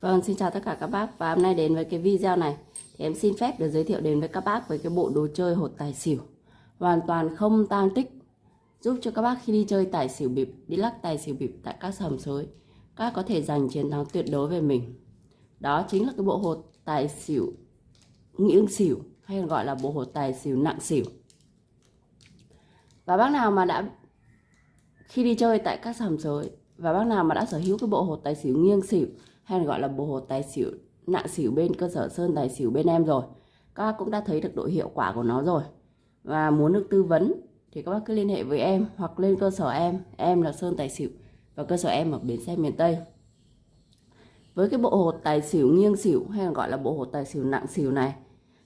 Vâng, xin chào tất cả các bác và hôm nay đến với cái video này thì em xin phép được giới thiệu đến với các bác với cái bộ đồ chơi hột tài xỉu hoàn toàn không tang tích giúp cho các bác khi đi chơi tài xỉu bịp, đi lắc tài xỉu bịp tại các sầm sới các bác có thể giành chiến thắng tuyệt đối về mình. Đó chính là cái bộ hột tài xỉu nghiêng xỉu hay còn gọi là bộ hột tài xỉu nặng xỉu. Và bác nào mà đã khi đi chơi tại các sầm sới và bác nào mà đã sở hữu cái bộ hột tài xỉu nghiêng xỉu hay gọi là bộ hột tài xỉu, nặng xỉu bên cơ sở sơn, tài xỉu bên em rồi. Các bác cũng đã thấy được độ hiệu quả của nó rồi. Và muốn được tư vấn thì các bác cứ liên hệ với em hoặc lên cơ sở em. Em là sơn tài xỉu và cơ sở em ở bến xe miền tây. Với cái bộ hột tài xỉu nghiêng xỉu hay là gọi là bộ hột tài xỉu nặng xỉu này,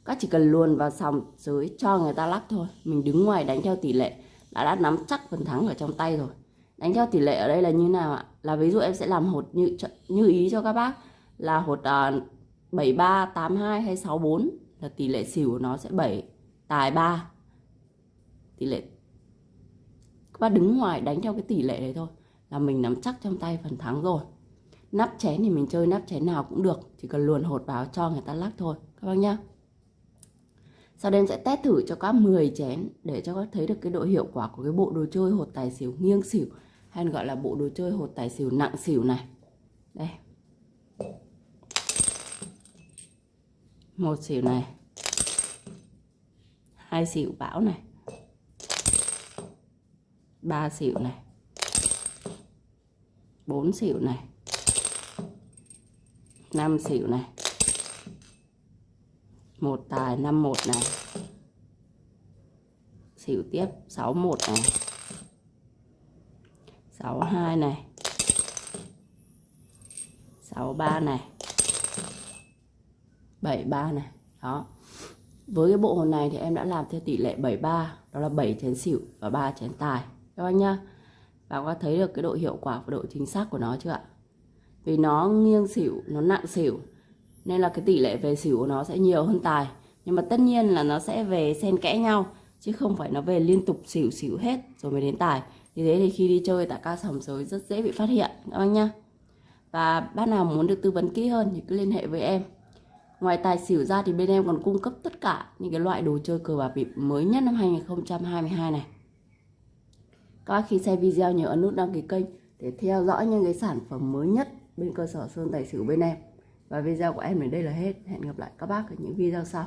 các chỉ cần luồn vào sòng dưới cho người ta lắc thôi. Mình đứng ngoài đánh theo tỷ lệ, đã đã nắm chắc phần thắng ở trong tay rồi đánh theo tỷ lệ ở đây là như nào ạ? Là ví dụ em sẽ làm hột như như ý cho các bác là hột uh, 73 82 hay 64 là tỷ lệ xỉu của nó sẽ 7 tài 3 tỷ lệ các bác đứng ngoài đánh theo cái tỷ lệ đấy thôi là mình nắm chắc trong tay phần thắng rồi. Nắp chén thì mình chơi nắp chén nào cũng được chỉ cần luồn hột vào cho người ta lắc thôi các bác nhá. Sau đây em sẽ test thử cho các 10 chén để cho các thấy được cái độ hiệu quả của cái bộ đồ chơi hột tài xỉu nghiêng xỉu hay gọi là bộ đồ chơi hột tài xỉu nặng xỉu này. Đây. Một xỉu này. Hai xỉu bão này. Ba xỉu này. Bốn xỉu này. Năm xỉu này. Một tài năm một này. Xỉu tiếp, sáu một này. 62 này. 63 này. 73 này. Đó. Với cái bộ hồn này thì em đã làm theo tỷ lệ 73 đó là 7 chén xỉu và 3 chén tài. Các anh nhá. Và có thấy được cái độ hiệu quả và độ chính xác của nó chưa ạ? Vì nó nghiêng xỉu, nó nặng xỉu, nên là cái tỷ lệ về xỉu của nó sẽ nhiều hơn tài. Nhưng mà tất nhiên là nó sẽ về xen kẽ nhau, chứ không phải nó về liên tục xỉu xỉu hết rồi mới đến tài vì thế thì khi đi chơi tại ca sòng sới rất dễ bị phát hiện, các bác nhá. Và bác nào muốn được tư vấn kỹ hơn thì cứ liên hệ với em. Ngoài tài xỉu ra thì bên em còn cung cấp tất cả những cái loại đồ chơi cờ bạc bịp mới nhất năm 2022 này. Các bác khi xem video nhớ ấn nút đăng ký kênh để theo dõi những cái sản phẩm mới nhất bên cơ sở sơn tài xỉu bên em. Và video của em đến đây là hết. Hẹn gặp lại các bác ở những video sau.